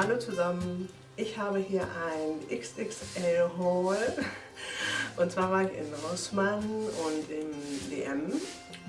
Hallo zusammen, ich habe hier ein XXL Haul und zwar war ich in Rossmann und im DM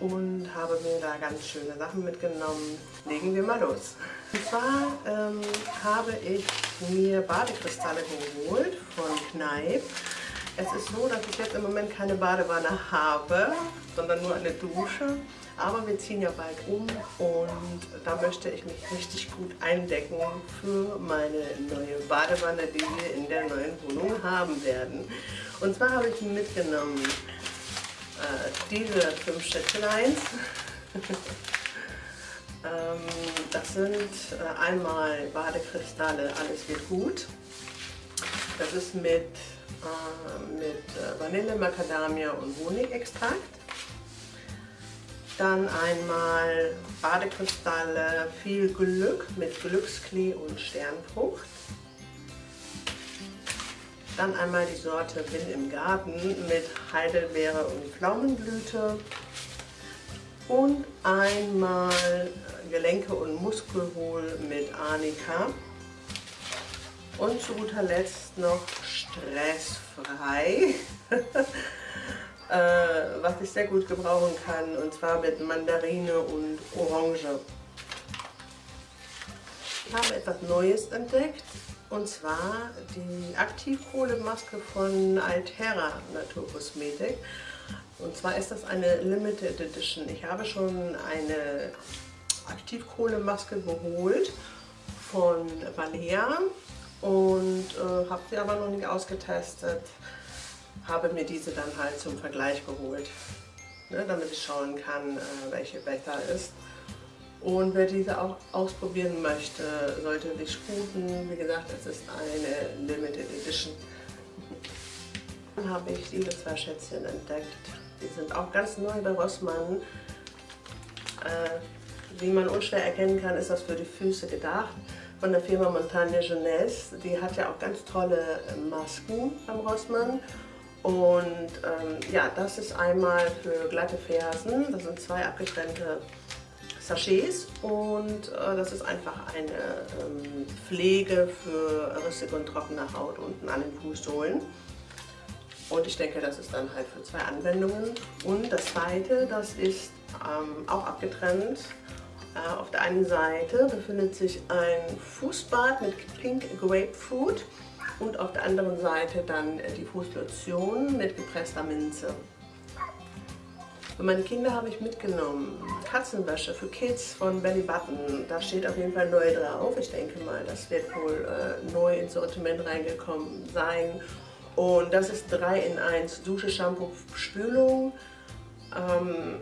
und habe mir da ganz schöne Sachen mitgenommen. Legen wir mal los. Und zwar ähm, habe ich mir Badekristalle geholt von Kneipp. Es ist so, dass ich jetzt im Moment keine Badewanne habe, sondern nur eine Dusche. Aber wir ziehen ja bald um und da möchte ich mich richtig gut eindecken für meine neue Badewanne, die wir in der neuen Wohnung haben werden. Und zwar habe ich mitgenommen äh, diese fünf Schätzeleins. ähm, das sind äh, einmal Badekristalle, alles wird gut. Das ist mit, äh, mit äh, Vanille, Macadamia und Honigextrakt. Dann einmal Badekristalle, viel Glück mit Glücksklee und Sternfrucht. Dann einmal die Sorte Bin im Garten mit Heidelbeere und Pflaumenblüte. Und einmal Gelenke und Muskelwohl mit Arnika. Und zu guter Letzt noch stressfrei, äh, was ich sehr gut gebrauchen kann, und zwar mit Mandarine und Orange. Ich habe etwas Neues entdeckt, und zwar die Aktivkohlemaske von Altera Naturkosmetik. Und zwar ist das eine Limited Edition. Ich habe schon eine Aktivkohlemaske geholt von Valea und äh, habe sie aber noch nicht ausgetestet. Habe mir diese dann halt zum Vergleich geholt, ne, damit ich schauen kann, äh, welche besser ist. Und wer diese auch ausprobieren möchte, sollte sich sputen. Wie gesagt, es ist eine Limited Edition. Dann habe ich diese zwei Schätzchen entdeckt. Die sind auch ganz neu bei Rossmann. Äh, wie man unschwer erkennen kann, ist das für die Füße gedacht. Von der Firma Montagne Jeunesse. Die hat ja auch ganz tolle äh, Masken beim Rossmann. Und ähm, ja, das ist einmal für glatte Fersen. Das sind zwei abgetrennte Sachets und äh, das ist einfach eine ähm, Pflege für rissige und trockene Haut unten an den Fußsohlen. Und ich denke, das ist dann halt für zwei Anwendungen. Und das zweite, das ist ähm, auch abgetrennt. Äh, auf der einen Seite befindet sich ein Fußbad mit Pink Grapefruit und auf der anderen Seite dann die Fußlotion mit gepresster Minze. Für meine Kinder habe ich mitgenommen Katzenwäsche für Kids von Belly Button. Da steht auf jeden Fall neu drauf. Ich denke mal, das wird wohl äh, neu ins Sortiment reingekommen sein. Und das ist 3 in 1 Dusche, Shampoo, Spülung. Ähm,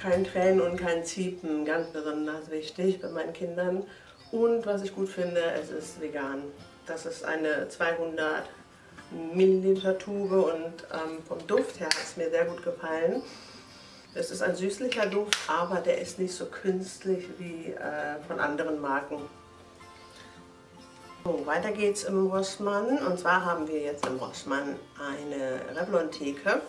kein Tränen und kein Ziepen, ganz besonders wichtig bei meinen Kindern. Und was ich gut finde, es ist vegan. Das ist eine 200 Milliliter Tube und ähm, vom Duft her hat es mir sehr gut gefallen. Es ist ein süßlicher Duft, aber der ist nicht so künstlich wie äh, von anderen Marken. So, weiter geht's im Rossmann und zwar haben wir jetzt im Rossmann eine Revlon-Theke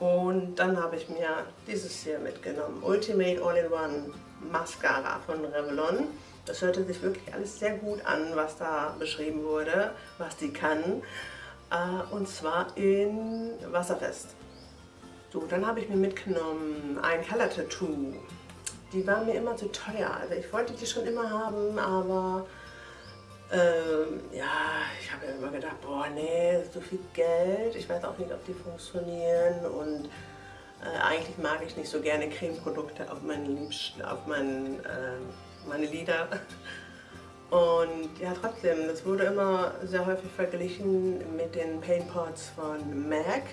und dann habe ich mir dieses hier mitgenommen, Ultimate All-in-One Mascara von Revlon. Das hörte sich wirklich alles sehr gut an, was da beschrieben wurde, was die kann. Äh, und zwar in Wasserfest. So, dann habe ich mir mitgenommen ein Color Tattoo. Die waren mir immer zu teuer. Also ich wollte die schon immer haben, aber ähm, ja, ich habe ja immer gedacht, boah, nee, so viel Geld. Ich weiß auch nicht, ob die funktionieren und äh, eigentlich mag ich nicht so gerne Cremeprodukte auf, meinen auf meinen, äh, meine Lieder. Und ja, trotzdem, das wurde immer sehr häufig verglichen mit den Paintpots von MAC.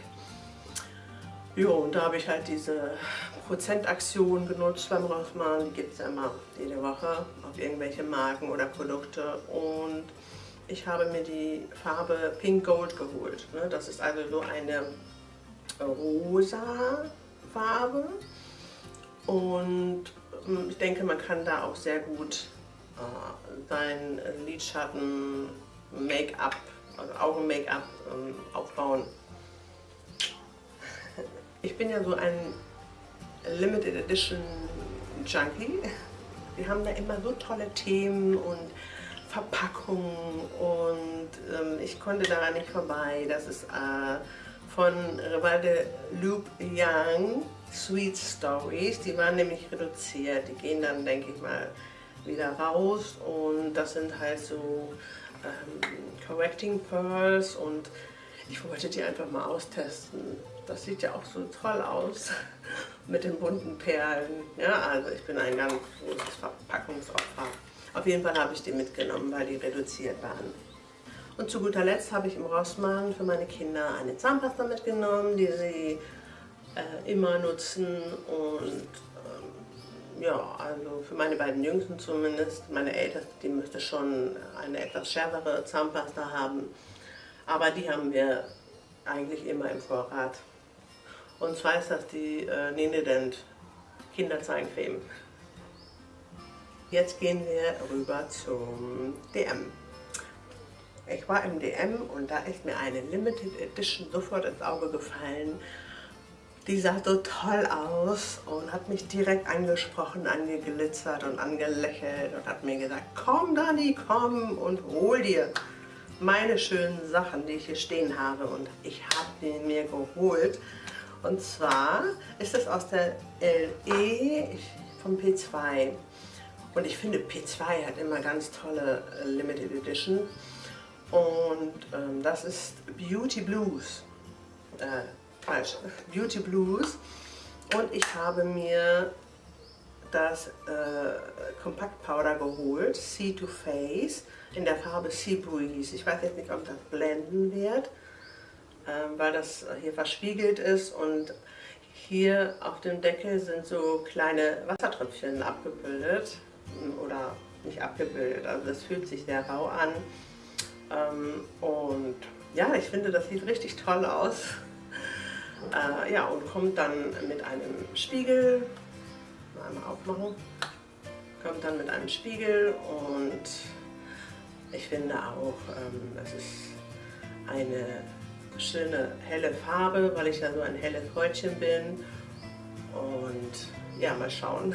Jo, und da habe ich halt diese Prozentaktion genutzt beim Rossmann. Die gibt es ja immer jede Woche auf irgendwelche Marken oder Produkte. Und ich habe mir die Farbe Pink Gold geholt. Ne? Das ist also so eine rosa Farbe. Und ich denke, man kann da auch sehr gut äh, sein Lidschatten, Make-up, also Augen-Make-up ähm, aufbauen. Ich bin ja so ein Limited Edition Junkie. Wir haben da immer so tolle Themen und Verpackungen Verpackung und ähm, ich konnte daran nicht vorbei. Das ist äh, von Revalde Loop Young Sweet Stories. Die waren nämlich reduziert. Die gehen dann, denke ich mal, wieder raus und das sind halt so ähm, Correcting Pearls und ich wollte die einfach mal austesten. Das sieht ja auch so toll aus mit den bunten Perlen. Ja, also ich bin ein ganz großes Verpackungsopfer. Auf jeden Fall habe ich die mitgenommen, weil die reduziert waren. Und zu guter Letzt habe ich im Rossmann für meine Kinder eine Zahnpasta mitgenommen, die sie äh, immer nutzen und ähm, ja, also für meine beiden Jüngsten zumindest, meine Älteste, die müsste schon eine etwas schärfere Zahnpasta haben, aber die haben wir eigentlich immer im Vorrat. Und zwar ist das die äh, Nenedent Kinderzahncreme. Jetzt gehen wir rüber zum DM. Ich war im DM und da ist mir eine Limited Edition sofort ins Auge gefallen. Die sah so toll aus und hat mich direkt angesprochen, angeglitzert und angelächelt und hat mir gesagt, komm Dani, komm und hol dir meine schönen Sachen, die ich hier stehen habe. Und ich habe die mir geholt. Und zwar ist es aus der LE vom P2. Und ich finde P2 hat immer ganz tolle äh, Limited Edition. Und ähm, das ist Beauty Blues. Äh, falsch. Beauty Blues. Und ich habe mir das äh, Compact Powder geholt, Sea to Face, in der Farbe Sea Breeze. Ich weiß jetzt nicht, ob das blenden wird, äh, weil das hier verspiegelt ist und hier auf dem Deckel sind so kleine Wassertröpfchen abgebildet oder nicht abgebildet, also das fühlt sich sehr rau an. Ähm, und ja, ich finde, das sieht richtig toll aus. Äh, ja, und kommt dann mit einem Spiegel, mal einmal aufmachen, kommt dann mit einem Spiegel und ich finde auch, ähm, es ist eine schöne helle Farbe, weil ich ja so ein helles Häutchen bin. Und ja, mal schauen.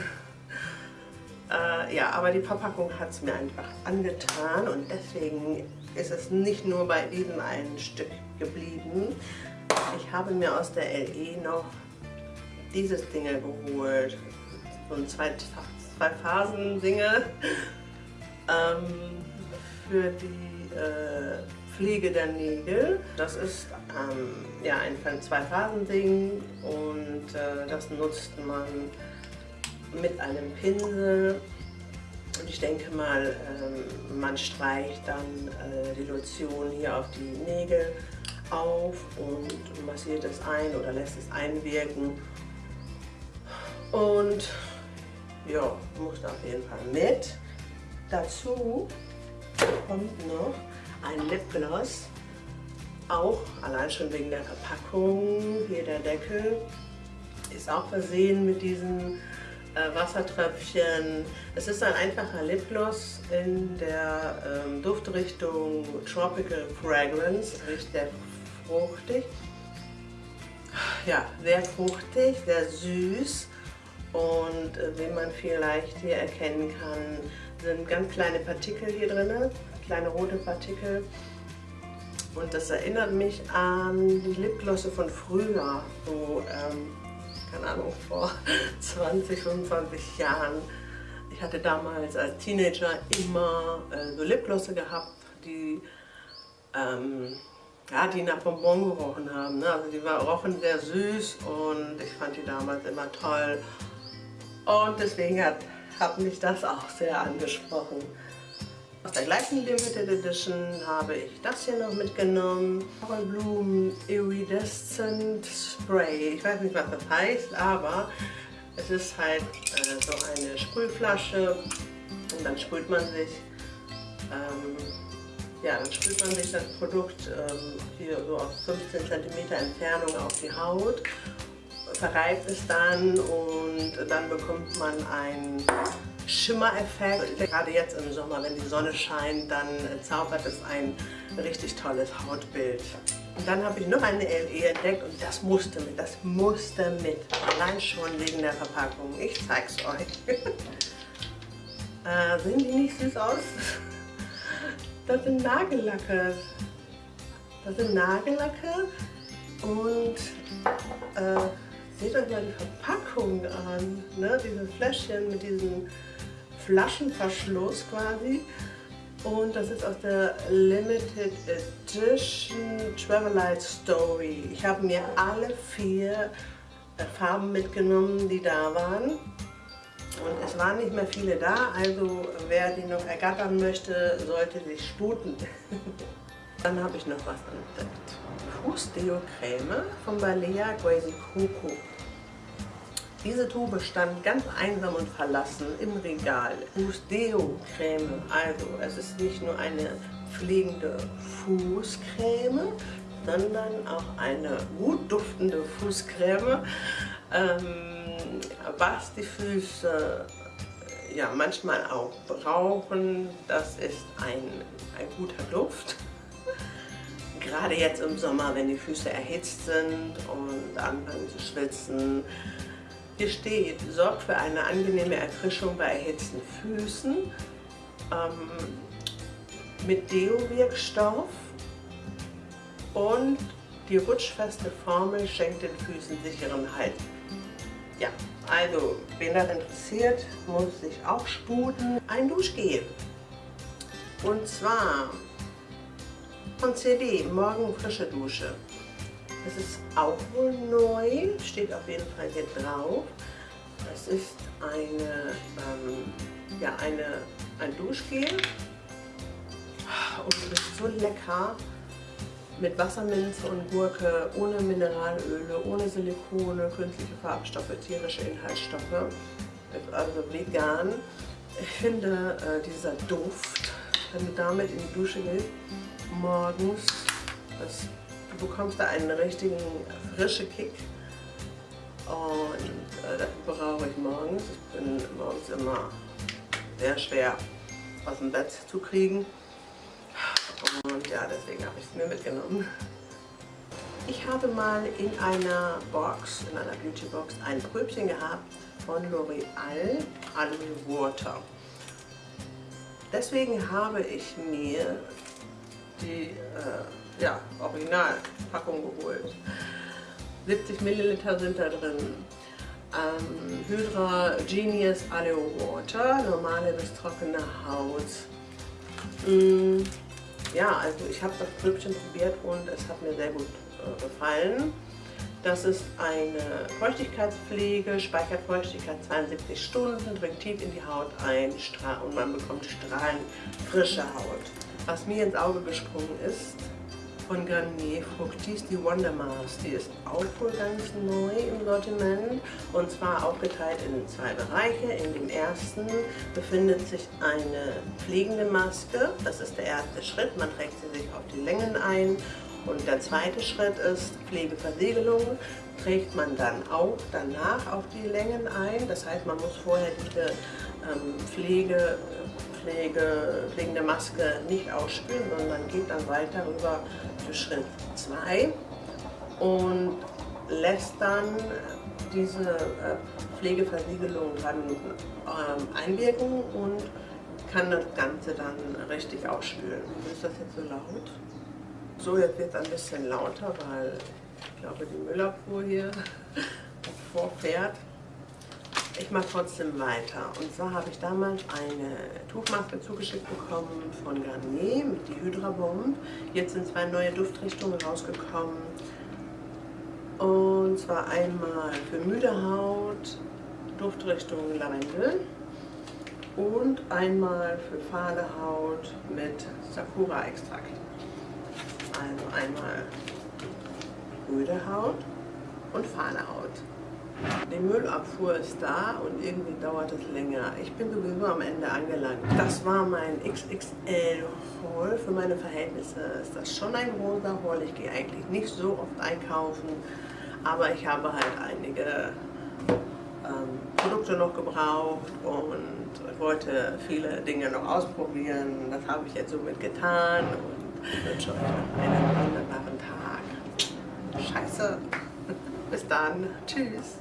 Äh, ja, aber die Verpackung hat es mir einfach angetan und deswegen ist es nicht nur bei diesem einen Stück geblieben. Ich habe mir aus der LE noch dieses Ding geholt, so ein zwei, zwei Phasen Dinge ähm, für die äh, Pflege der Nägel. Das ist ähm, ja ein Zwei-Phasen-Ding und äh, das nutzt man mit einem Pinsel und ich denke mal, ähm, man streicht dann äh, die Lotion hier auf die Nägel auf und massiert es ein oder lässt es einwirken. Und ja, muss auf jeden Fall mit. Dazu kommt noch ein Lipgloss, auch allein schon wegen der Verpackung. Hier der Deckel ist auch versehen mit diesen äh, Wassertröpfchen. Es ist ein einfacher Lipgloss in der ähm, Duftrichtung Tropical Fragrance. Riecht sehr fruchtig. Ja, sehr fruchtig, sehr süß. Und äh, wie man vielleicht hier erkennen kann, sind ganz kleine Partikel hier drin, kleine rote Partikel. Und das erinnert mich an die Lipglosse von früher, so ähm, keine Ahnung, vor 20, 25 Jahren. Ich hatte damals als Teenager immer äh, so Lipglosse gehabt, die, ähm, ja, die nach Bonbon gerochen haben. Ne? Also die war, rochen sehr süß und ich fand die damals immer toll. Und deswegen hat, hat mich das auch sehr angesprochen. Aus der gleichen Limited Edition habe ich das hier noch mitgenommen. Bloom Iridescent Spray. Ich weiß nicht, was das heißt, aber es ist halt äh, so eine Sprühflasche und dann sprüht man sich ähm, ja, dann sprüht man sich das Produkt ähm, hier so auf 15 cm Entfernung auf die Haut, verreibt es dann und dann bekommt man ein Schimmereffekt. Gerade jetzt im Sommer, wenn die Sonne scheint, dann zaubert es ein richtig tolles Hautbild. Und dann habe ich noch eine LE entdeckt und das musste mit, das musste mit. Allein schon wegen der Verpackung. Ich zeig's euch. äh, sehen die nicht süß aus? Das sind Nagellacke. Das sind Nagellacke und äh, seht euch mal die Verpackung an. Ne? Diese Fläschchen mit diesem Flaschenverschluss quasi. Und das ist aus der Limited Edition Travelite Story. Ich habe mir alle vier äh, Farben mitgenommen, die da waren. Und es waren nicht mehr viele da, also wer die noch ergattern möchte, sollte sich sputen. Dann habe ich noch was entdeckt. Fußdeo-Creme von Balea Crazy Coco. Diese Tube stand ganz einsam und verlassen im Regal. Fußdeo-Creme, also es ist nicht nur eine pflegende Fußcreme, sondern auch eine gut duftende Fußcreme. Ähm, was die Füße ja, manchmal auch brauchen, das ist ein, ein guter Duft. Gerade jetzt im Sommer, wenn die Füße erhitzt sind und anfangen zu schwitzen. Hier steht, sorgt für eine angenehme Erfrischung bei erhitzten Füßen ähm, mit Deo-Wirkstoff und die rutschfeste Formel schenkt den Füßen sicheren Halt. Ja, also, wen das interessiert, muss sich auch sputen. Ein Duschgel. Und zwar von CD, Morgen frische Dusche. Das ist auch wohl neu, steht auf jeden Fall hier drauf. Das ist eine, ähm, ja, eine, ein Duschgel und es ist so lecker mit Wasserminze und Gurke, ohne Mineralöle, ohne Silikone, künstliche Farbstoffe, tierische Inhaltsstoffe, also vegan. Ich finde äh, dieser Duft, wenn du damit in die Dusche gehst, morgens, das, bekommst da einen richtigen frischen Kick und äh, das brauche ich morgens. Ich bin morgens immer sehr schwer aus dem Bett zu kriegen. Und ja, deswegen habe ich es mir mitgenommen. Ich habe mal in einer Box, in einer Beauty Box, ein Pröbchen gehabt von L'Oreal Aloe Water. Deswegen habe ich mir die äh, ja, Originalpackung geholt. 70 Milliliter sind da drin. Ähm, Hydra Genius Aloe Water, normale bis trockene Haut. Mm, ja, also ich habe das Pröbchen probiert und es hat mir sehr gut äh, gefallen. Das ist eine Feuchtigkeitspflege, speichert Feuchtigkeit 72 Stunden, dringt tief in die Haut ein und man bekommt strahlend frische Haut. Was mir ins Auge gesprungen ist, von Garnier Fructis, die Wonder Mars. Die ist auch wohl ganz neu im Sortiment und zwar aufgeteilt in zwei Bereiche. In dem ersten befindet sich eine pflegende Maske. Das ist der erste Schritt. Man trägt sie sich auf die Längen ein. Und der zweite Schritt ist Pflegeversiegelung. Trägt man dann auch danach auf die Längen ein. Das heißt, man muss vorher diese ähm, Pflege Pflege, pflegende Maske nicht ausspülen, sondern geht dann weiter rüber zu Schritt 2 und lässt dann diese äh, Pflegeversiegelung drei Minuten ähm, einwirken und kann das Ganze dann richtig ausspülen. Ist das jetzt so laut? So, jetzt wird es ein bisschen lauter, weil ich glaube die Müllabfuhr hier vorfährt. Ich mache trotzdem weiter. Und zwar habe ich damals eine Tuchmaske zugeschickt bekommen von Garnier mit die Hydra Bomb. Jetzt sind zwei neue Duftrichtungen rausgekommen. Und zwar einmal für müde Haut, Duftrichtung Lavendel und einmal für fahle Haut mit Sakura-Extrakt. Also einmal müde Haut und fahle Haut. Die Müllabfuhr ist da und irgendwie dauert es länger. Ich bin sowieso am Ende angelangt. Das war mein XXL-Haul. Für meine Verhältnisse ist das schon ein großer Haul. Ich gehe eigentlich nicht so oft einkaufen, aber ich habe halt einige ähm, Produkte noch gebraucht und wollte viele Dinge noch ausprobieren. Das habe ich jetzt somit getan und wünsche euch einen wunderbaren Tag. Scheiße. Bis dann. Tschüss.